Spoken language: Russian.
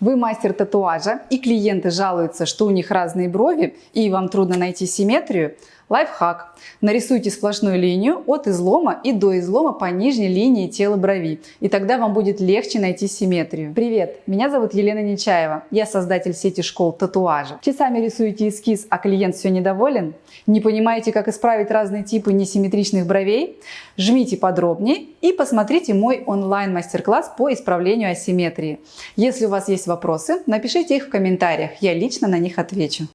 Вы мастер татуажа и клиенты жалуются, что у них разные брови и вам трудно найти симметрию? Лайфхак. Нарисуйте сплошную линию от излома и до излома по нижней линии тела брови, и тогда вам будет легче найти симметрию. Привет, меня зовут Елена Нечаева, я создатель сети школ татуажа. Часами рисуете эскиз, а клиент все недоволен? Не понимаете, как исправить разные типы несимметричных бровей? Жмите подробнее и посмотрите мой онлайн-мастер-класс по исправлению асимметрии. Если у вас есть вопросы, напишите их в комментариях, я лично на них отвечу.